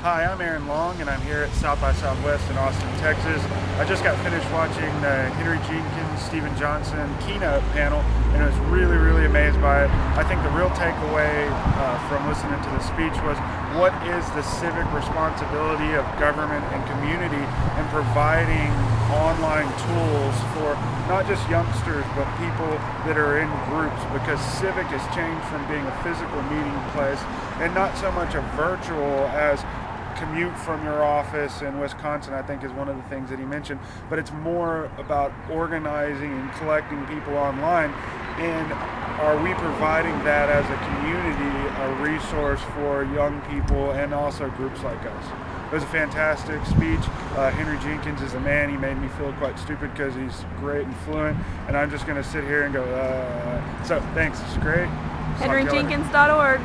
Hi, I'm Aaron Long, and I'm here at South by Southwest in Austin, Texas. I just got finished watching the Henry Jenkins, Steven Johnson keynote panel, and I was really, really amazed by it. I think the real takeaway uh, from listening to the speech was what is the civic responsibility of government and community in providing online tools for not just youngsters, but people that are in groups, because civic has changed from being a physical meeting place and not so much a virtual as commute from your office in Wisconsin, I think is one of the things that he mentioned, but it's more about organizing and collecting people online. And are we providing that as a community, a resource for young people and also groups like us? It was a fantastic speech. Uh, Henry Jenkins is a man. He made me feel quite stupid because he's great and fluent. And I'm just going to sit here and go, uh. so thanks. It's great. HenryJenkins.org.